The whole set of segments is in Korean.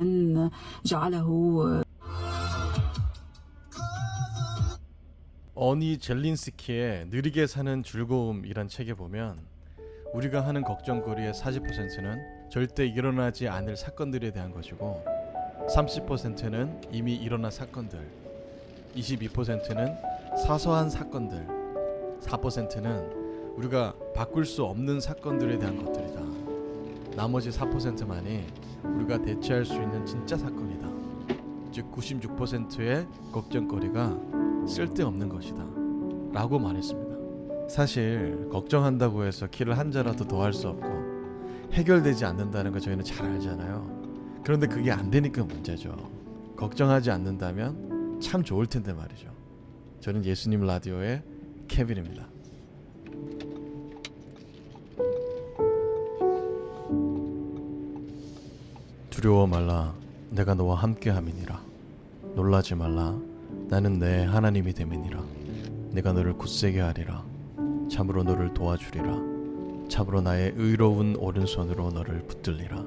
أن جعله 어니 젤린스키의 느리게 사는 즐거움이란 책에 보면 우리가 하는 걱정거리의 40%는 절대 일어나지 않을 사건들에 대한 것이고 30%는 이미 일어난 사건들 22%는 사소한 사건들 4%는 우리가 바꿀 수 없는 사건들에 대한 것들이다 나머지 4%만이 우리가 대체할 수 있는 진짜 사건이다. 즉 96%의 걱정거리가 쓸데없는 것이다. 라고 말했습니다. 사실 걱정한다고 해서 키를 한 자라도 더 할 수 없고 해결되지 않는다는 거 저희는 잘 알잖아요. 그런데 그게 안 되니까 문제죠. 걱정하지 않는다면 참 좋을 텐데 말이죠. 저는 예수님 라디오의 케빈입니다 두려워 말라. 내가 너와 함께 함이니라. 놀라지 말라. 나는 내 하나님이 됨이니라. 내가 너를 굳세게 하리라. 참으로 너를 도와주리라. 참으로 나의 의로운 오른손으로 너를 붙들리라.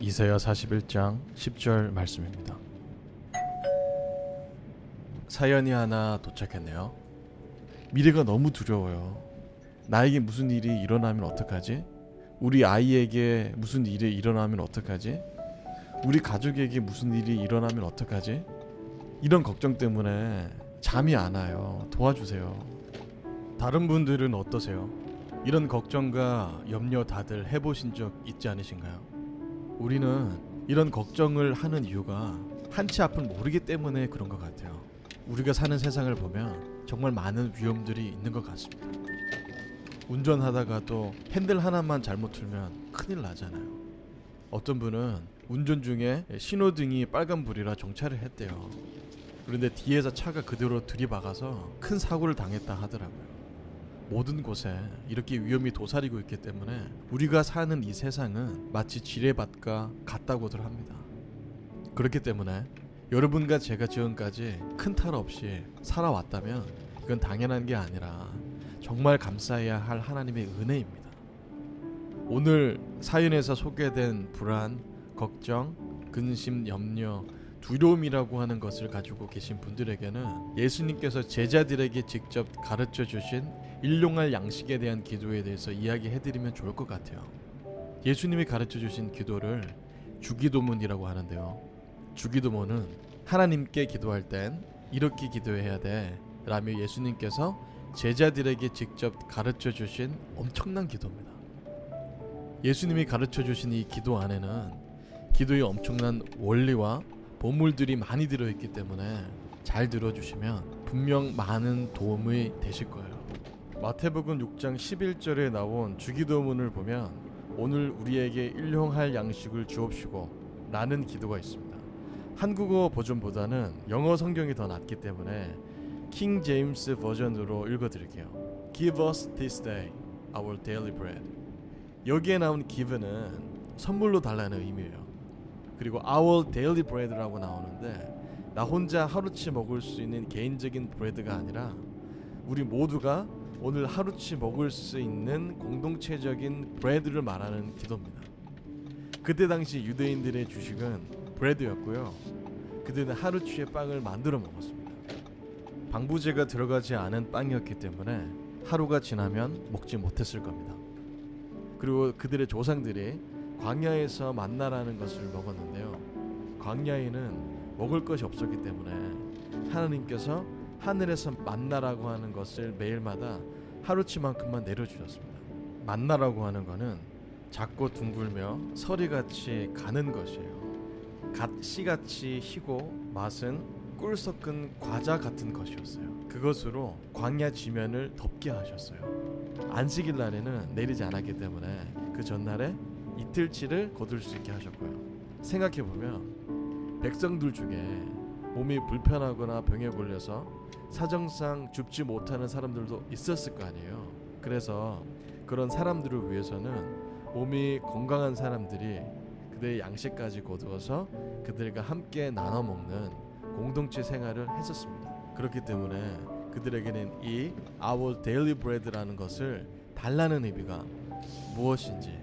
이사야 41장 10절 말씀입니다. 사연이 하나 도착했네요. 미래가 너무 두려워요. 나에게 무슨 일이 일어나면 어떡하지? 우리 아이에게 무슨 일이 일어나면 어떡하지? 우리 가족에게 무슨 일이 일어나면 어떡하지? 이런 걱정 때문에 잠이 안 와요. 도와주세요. 다른 분들은 어떠세요? 이런 걱정과 염려 다들 해보신 적 있지 않으신가요? 우리는 이런 걱정을 하는 이유가 한치 앞을 모르기 때문에 그런 것 같아요. 우리가 사는 세상을 보면 정말 많은 위험들이 있는 것 같습니다. 운전하다가도 핸들 하나만 잘못 틀면 큰일 나잖아요. 어떤 분은 운전 중에 신호등이 빨간불이라 정차를 했대요. 그런데 뒤에서 차가 그대로 들이박아서 큰 사고를 당했다 하더라고요. 모든 곳에 이렇게 위험이 도사리고 있기 때문에 우리가 사는 이 세상은 마치 지뢰밭과 같다고들 합니다. 그렇기 때문에 여러분과 제가 지금까지 큰 탈 없이 살아왔다면 이건 당연한 게 아니라 정말 감사해야 할 하나님의 은혜입니다. 오늘 사연에서 소개된 불안, 걱정, 근심, 염려, 두려움이라고 하는 것을 가지고 계신 분들에게는 예수님께서 제자들에게 직접 가르쳐 주신 일용할 양식에 대한 기도에 대해서 이야기해 드리면 좋을 것 같아요. 예수님이 가르쳐 주신 기도를 주기도문이라고 하는데요. 주기도문은 하나님께 기도할 땐 이렇게 기도해야 돼 라며 예수님께서 제자들에게 직접 가르쳐 주신 엄청난 기도입니다. 예수님이 가르쳐 주신 이 기도 안에는 기도의 엄청난 원리와 보물들이 많이 들어있기 때문에 잘 들어주시면 분명 많은 도움이 되실 거예요. 마태복음 6장 11절에 나온 주기도문을 보면 오늘 우리에게 일용할 양식을 주옵시고 라는 기도가 있습니다. 한국어 버전보다는 영어 성경이 더 낫기 때문에 킹 제임스 버전으로 읽어드릴게요. Give us this day our daily bread. 여기에 나온 give는 선물로 달라는 의미예요. 그리고 our daily bread라고 나오는데 나 혼자 하루치 먹을 수 있는 개인적인 브레드가 아니라 우리 모두가 오늘 하루치 먹을 수 있는 공동체적인 브레드를 말하는 기도입니다. 그때 당시 유대인들의 주식은 브레드였고요. 그들은 하루치의 빵을 만들어 먹었습니다. 방부제가 들어가지 않은 빵이었기 때문에 하루가 지나면 먹지 못했을 겁니다. 그리고 그들의 조상들이 광야에서 만나라는 것을 먹었는데요. 광야에는 먹을 것이 없었기 때문에 하나님께서 하늘에서 만나라고 하는 것을 매일마다 하루치만큼만 내려주셨습니다. 만나라고 하는 것은 작고 둥글며 서리같이 가는 것이에요. 갓 씨같이 희고 맛은 꿀 섞은 과자 같은 것이었어요. 그것으로 광야 지면을 덮게 하셨어요. 안식일 날에는 내리지 않았기 때문에 그 전날에 이틀치를 거둘 수 있게 하셨고요. 생각해 보면 백성들 중에 몸이 불편하거나 병에 걸려서 사정상 줍지 못하는 사람들도 있었을 거 아니에요. 그래서 그런 사람들을 위해서는 몸이 건강한 사람들이 그들의 양식까지 거두어서 그들과 함께 나눠 먹는 공동체 생활을 했었습니다. 그렇기 때문에 그들에게는 이 Our Daily Bread라는 것을 달라는 의미가 무엇인지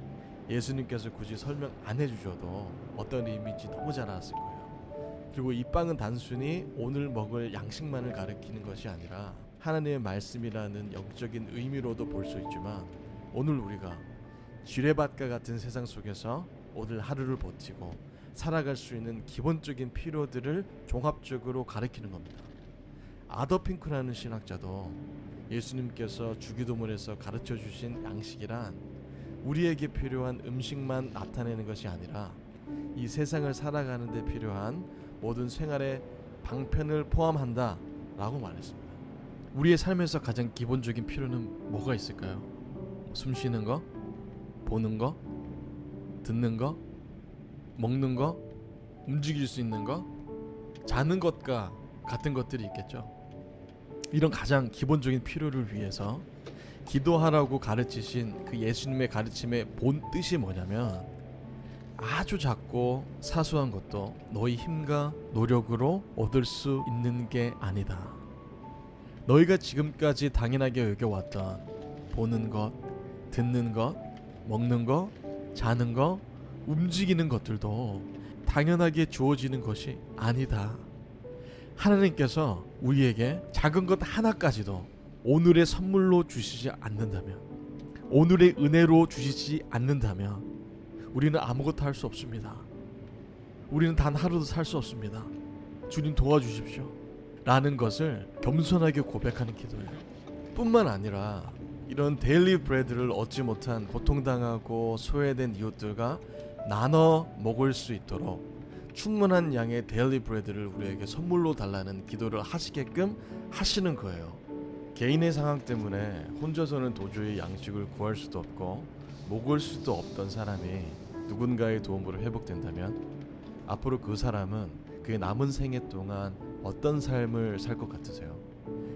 예수님께서 굳이 설명 안 해주셔도 어떤 의미인지 너무 잘 알았을 거예요. 그리고 이 빵은 단순히 오늘 먹을 양식만을 가리키는 것이 아니라 하나님의 말씀이라는 영적인 의미로도 볼 수 있지만 오늘 우리가 지뢰밭과 같은 세상 속에서 오늘 하루를 버티고 살아갈 수 있는 기본적인 필요들을 종합적으로 가리키는 겁니다. 아더핑크라는 신학자도 예수님께서 주기도문에서 가르쳐 주신 양식이란 우리에게 필요한 음식만 나타내는 것이 아니라 이 세상을 살아가는 데 필요한 모든 생활의 방편을 포함한다 라고 말했습니다. 우리의 삶에서 가장 기본적인 필요는 뭐가 있을까요? 숨 쉬는 거, 보는 거, 듣는 거, 먹는 거, 움직일 수 있는 거, 자는 것과 같은 것들이 있겠죠. 이런 가장 기본적인 필요를 위해서 기도하라고 가르치신 그 예수님의 가르침의 본 뜻이 뭐냐면 아주 작고 사소한 것도 너희 힘과 노력으로 얻을 수 있는 게 아니다. 너희가 지금까지 당연하게 여겨왔던 보는 것, 듣는 것, 먹는 것, 자는 것, 움직이는 것들도 당연하게 주어지는 것이 아니다. 하나님께서 우리에게 작은 것 하나까지도 오늘의 선물로 주시지 않는다면, 오늘의 은혜로 주시지 않는다면, 우리는 아무것도 할 수 없습니다. 우리는 단 하루도 살 수 없습니다. 주님 도와주십시오. 라는 것을 겸손하게 고백하는 기도예요. 뿐만 아니라 이런 daily bread를 얻지 못한 고통당하고 소외된 이웃들과 나눠 먹을 수 있도록 충분한 양의 daily bread를 우리에게 선물로 달라는 기도를 하시게끔 하시는 거예요. 개인의 상황 때문에 혼자서는 도저히 양식을 구할 수도 없고 먹을 수도 없던 사람이 누군가의 도움으로 회복된다면 앞으로 그 사람은 그의 남은 생애 동안 어떤 삶을 살 것 같으세요?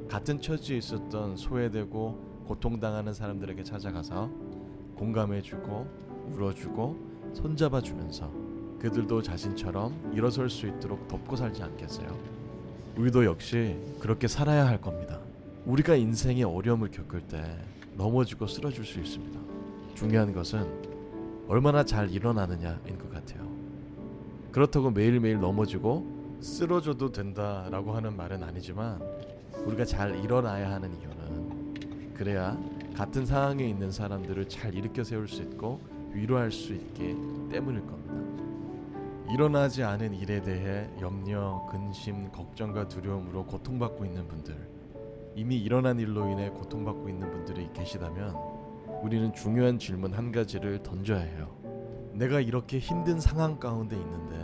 같은 처지에 있었던 소외되고 고통당하는 사람들에게 찾아가서 공감해주고 울어주고 손잡아 주면서 그들도 자신처럼 일어설 수 있도록 돕고 살지 않겠어요? 우리도 역시 그렇게 살아야 할 겁니다. 우리가 인생의 어려움을 겪을 때 넘어지고 쓰러질 수 있습니다. 중요한 것은 얼마나 잘 일어나느냐인 것 같아요. 그렇다고 매일매일 넘어지고 쓰러져도 된다라고 하는 말은 아니지만 우리가 잘 일어나야 하는 이유는 그래야 같은 상황에 있는 사람들을 잘 일으켜 세울 수 있고 위로할 수 있기 때문일 겁니다. 일어나지 않은 일에 대해 염려, 근심, 걱정과 두려움으로 고통받고 있는 분들, 이미 일어난 일로 인해 고통받고 있는 분들이 계시다면 우리는 중요한 질문 한 가지를 던져야 해요. 내가 이렇게 힘든 상황 가운데 있는데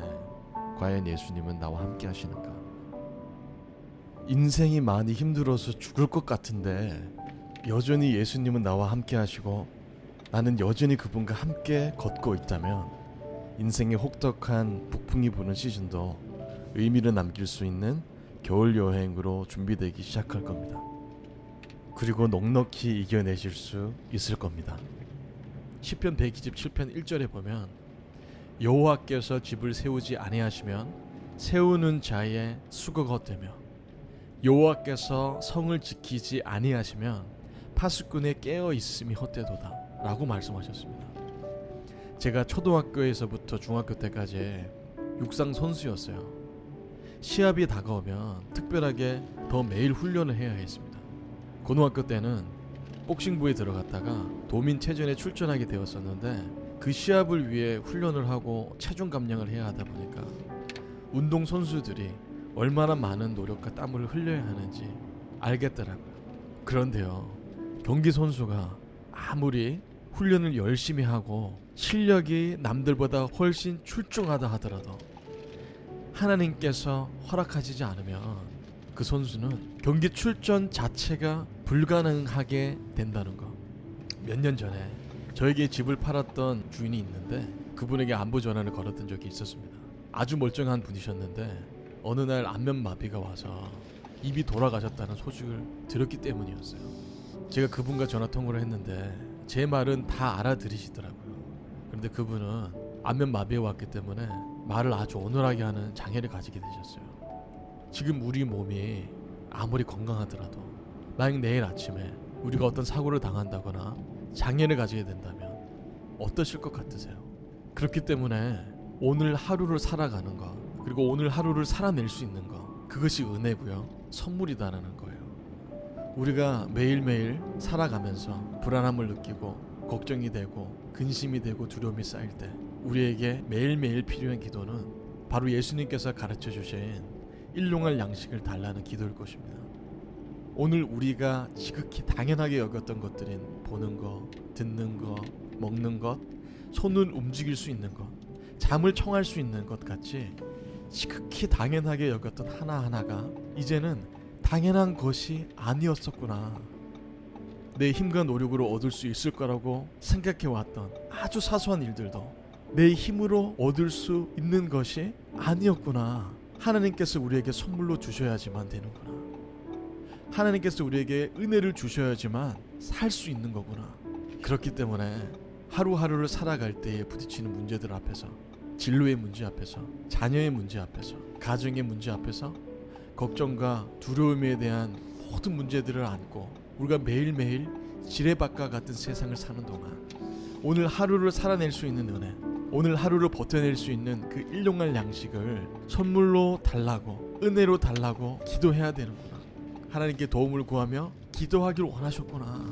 과연 예수님은 나와 함께 하시는가? 인생이 많이 힘들어서 죽을 것 같은데 여전히 예수님은 나와 함께 하시고 나는 여전히 그분과 함께 걷고 있다면 인생의 혹독한 북풍이 부는 시즌도 의미를 남길 수 있는 겨울 여행으로 준비되기 시작할 겁니다. 그리고 넉넉히 이겨내실 수 있을 겁니다. 시편 120 7편 1절에 보면 여호와께서 집을 세우지 아니하시면 세우는 자의 수고가 헛되며 여호와께서 성을 지키지 아니하시면 파수꾼의 깨어 있음이 헛되도다 라고 말씀하셨습니다. 제가 초등학교에서부터 중학교 때까지 육상 선수였어요. 시합이 다가오면 특별하게 더 매일 훈련을 해야 했습니다. 고등학교 때는 복싱부에 들어갔다가 도민체전에 출전하게 되었었는데 그 시합을 위해 훈련을 하고 체중 감량을 해야 하다 보니까 운동 선수들이 얼마나 많은 노력과 땀을 흘려야 하는지 알겠더라고요. 그런데요, 경기 선수가 아무리 훈련을 열심히 하고 실력이 남들보다 훨씬 출중하다 하더라도 하나님께서 허락하시지 않으면 그 선수는 경기 출전 자체가 불가능하게 된다는 거. 몇 년 전에 저에게 집을 팔았던 주인이 있는데 그분에게 안부 전화를 걸었던 적이 있었습니다. 아주 멀쩡한 분이셨는데 어느 날 안면 마비가 와서 입이 돌아가셨다는 소식을 들었기 때문이었어요. 제가 그분과 전화 통화를 했는데 제 말은 다 알아들으시더라고요. 그런데 그분은 안면 마비에 왔기 때문에 말을 아주 어눌하게 하는 장애를 가지게 되셨어요. 지금 우리 몸이 아무리 건강하더라도 만약 내일 아침에 우리가 어떤 사고를 당한다거나 장애를 가지게 된다면 어떠실 것 같으세요? 그렇기 때문에 오늘 하루를 살아가는 것 그리고 오늘 하루를 살아낼 수 있는 것 그것이 은혜고요 선물이다라는 거예요. 우리가 매일매일 살아가면서 불안함을 느끼고 걱정이 되고 근심이 되고 두려움이 쌓일 때 우리에게 매일매일 필요한 기도는 바로 예수님께서 가르쳐 주신 일용할 양식을 달라는 기도일 것입니다. 오늘 우리가 지극히 당연하게 여겼던 것들인 보는 것, 듣는 것, 먹는 것, 손을 움직일 수 있는 것, 잠을 청할 수 있는 것 같이 지극히 당연하게 여겼던 하나하나가 이제는 당연한 것이 아니었었구나. 내 힘과 노력으로 얻을 수 있을 거라고 생각해 왔던 아주 사소한 일들도 내 힘으로 얻을 수 있는 것이 아니었구나. 하나님께서 우리에게 선물로 주셔야지만 되는구나. 하나님께서 우리에게 은혜를 주셔야지만 살 수 있는 거구나. 그렇기 때문에 하루하루를 살아갈 때에 부딪히는 문제들 앞에서 진로의 문제 앞에서 자녀의 문제 앞에서 가정의 문제 앞에서 걱정과 두려움에 대한 모든 문제들을 안고 우리가 매일매일 지뢰밭과 같은 세상을 사는 동안 오늘 하루를 살아낼 수 있는 은혜 오늘 하루를 버텨낼 수 있는 그 일용할 양식을 선물로 달라고 은혜로 달라고 기도해야 되는구나. 하나님께 도움을 구하며 기도하기를 원하셨구나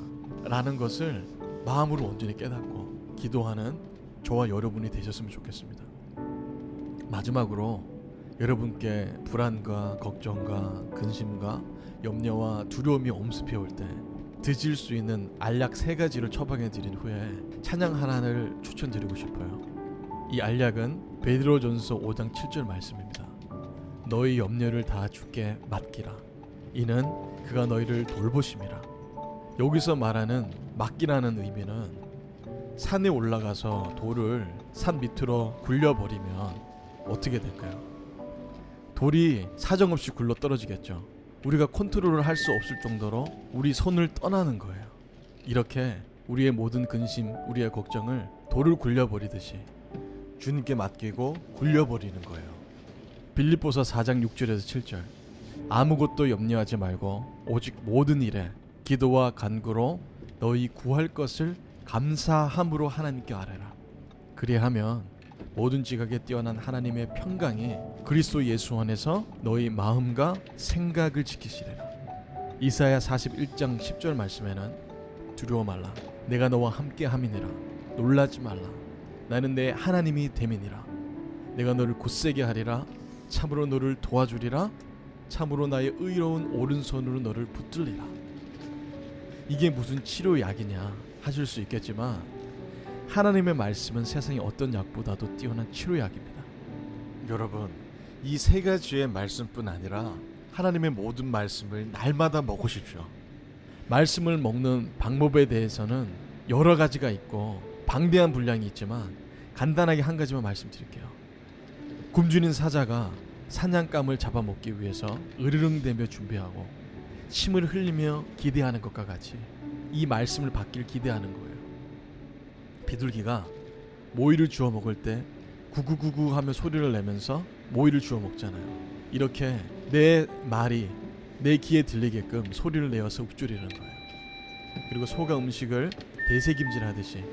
라는 것을 마음으로 온전히 깨닫고 기도하는 저와 여러분이 되셨으면 좋겠습니다. 마지막으로 여러분께 불안과 걱정과 근심과 염려와 두려움이 엄습해 올 때 드실 수 있는 알약 세 가지를 처방해 드린 후에 찬양 하나를 추천드리고 싶어요. 이 알약은 베드로전서 5장 7절 말씀입니다. 너희 염려를 다 주께 맡기라. 이는 그가 너희를 돌보심이라. 여기서 말하는 맡기라는 의미는 산에 올라가서 돌을 산 밑으로 굴려버리면 어떻게 될까요? 돌이 사정없이 굴러 떨어지겠죠. 우리가 컨트롤을 할 수 없을 정도로 우리 손을 떠나는 거예요. 이렇게 우리의 모든 근심, 우리의 걱정을 돌을 굴려버리듯이 주님께 맡기고 굴려버리는 거예요. 빌립보서 4장 6절에서 7절 아무것도 염려하지 말고 오직 모든 일에 기도와 간구로 너희 구할 것을 감사함으로 하나님께 아뢰라. 그리하면 모든 지각에 뛰어난 하나님의 평강이 그리스도 예수 안에서 너희 마음과 생각을 지키시리라. 이사야 41장 10절 말씀에는 두려워 말라. 내가 너와 함께 함이니라. 놀라지 말라. 나는 내 하나님이 됨이니라. 내가 너를 굳세게 하리라. 참으로 너를 도와주리라. 참으로 나의 의로운 오른손으로 너를 붙들리라. 이게 무슨 치료약이냐 하실 수 있겠지만 하나님의 말씀은 세상의 어떤 약보다도 뛰어난 치료약입니다. 여러분, 이 세 가지의 말씀뿐 아니라 하나님의 모든 말씀을 날마다 먹으십시오. 말씀을 먹는 방법에 대해서는 여러 가지가 있고 방대한 분량이 있지만 간단하게 한 가지만 말씀드릴게요. 굶주린 사자가 사냥감을 잡아먹기 위해서 으르릉대며 준비하고 침을 흘리며 기대하는 것과 같이 이 말씀을 받길 기대하는 거예요. 비둘기가 모이를 주워 먹을 때 구구구구 하며 소리를 내면서 모이를 주워 먹잖아요. 이렇게 내 말이 내 귀에 들리게끔 소리를 내어서 읊조리는 거예요. 그리고 소가 음식을 대세김질하듯이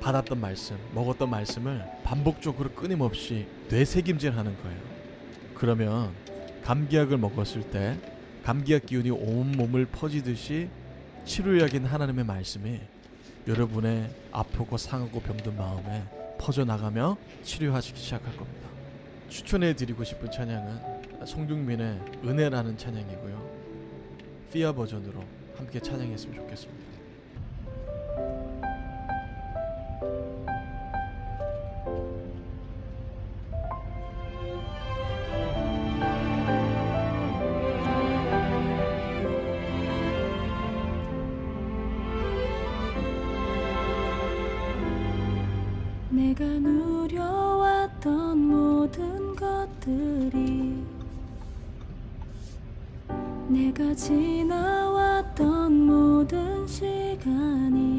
받았던 말씀, 먹었던 말씀을 반복적으로 끊임없이 뇌세김질하는 거예요. 그러면 감기약을 먹었을 때 감기약 기운이 온 몸을 퍼지듯이 치료약인 하나님의 말씀이 여러분의 아프고 상하고 병든 마음에 퍼져나가며 치료하시기 시작할 겁니다. 추천해 드리고 싶은 찬양은 송중민의 은혜라는 찬양이고요. 피아 버전으로 함께 찬양했으면 좋겠습니다. 내가 누려왔던 모든 것들이 내가 지나왔던 모든 시간이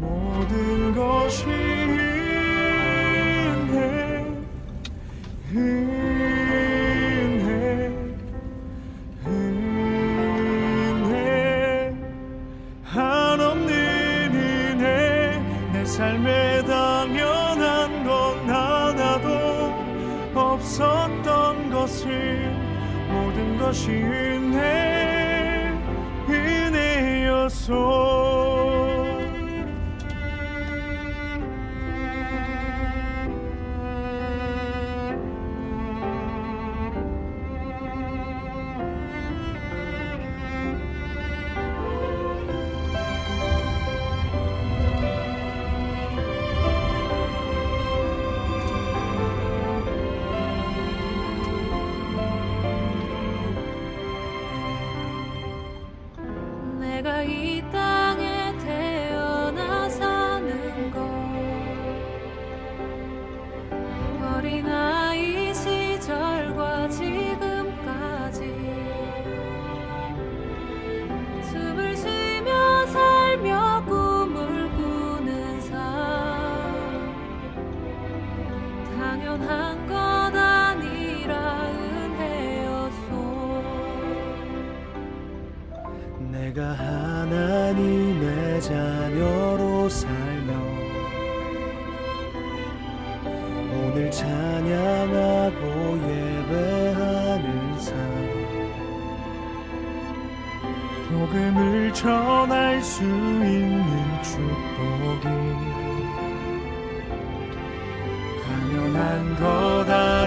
모든 것이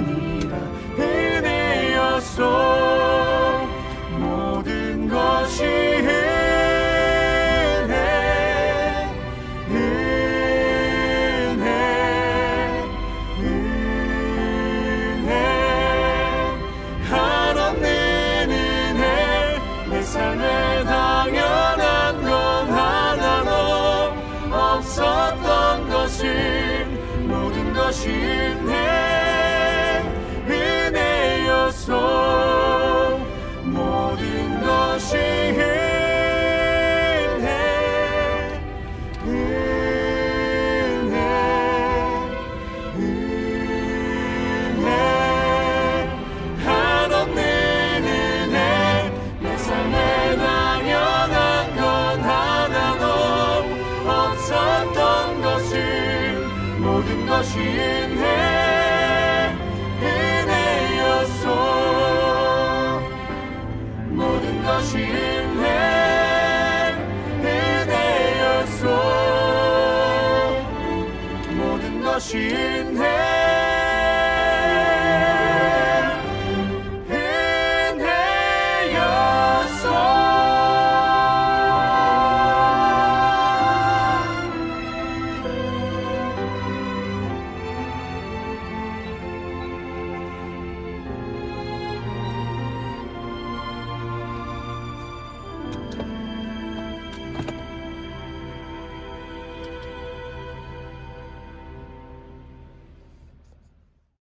것 算起。